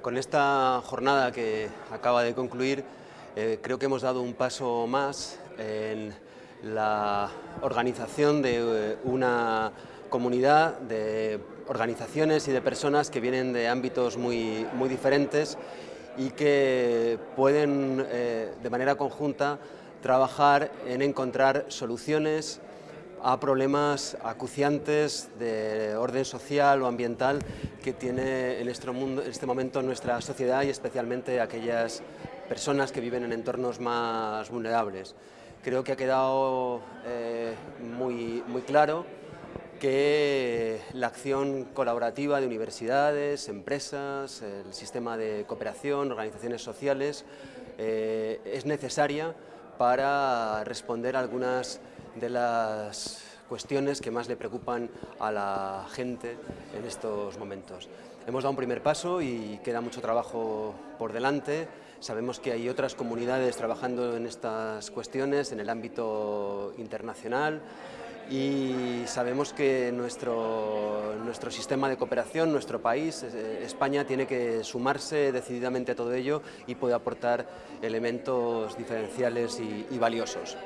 Con esta jornada que acaba de concluir, eh, creo que hemos dado un paso más en la organización de eh, una comunidad de organizaciones y de personas que vienen de ámbitos muy, muy diferentes y que pueden eh, de manera conjunta trabajar en encontrar soluciones a problemas acuciantes de orden social o ambiental que tiene en este, mundo, en este momento nuestra sociedad y especialmente aquellas personas que viven en entornos más vulnerables. Creo que ha quedado eh, muy, muy claro que la acción colaborativa de universidades, empresas, el sistema de cooperación, organizaciones sociales, eh, es necesaria para responder a algunas de las cuestiones que más le preocupan a la gente en estos momentos. Hemos dado un primer paso y queda mucho trabajo por delante. Sabemos que hay otras comunidades trabajando en estas cuestiones en el ámbito internacional y sabemos que nuestro, nuestro sistema de cooperación, nuestro país, eh, España, tiene que sumarse decididamente a todo ello y puede aportar elementos diferenciales y, y valiosos.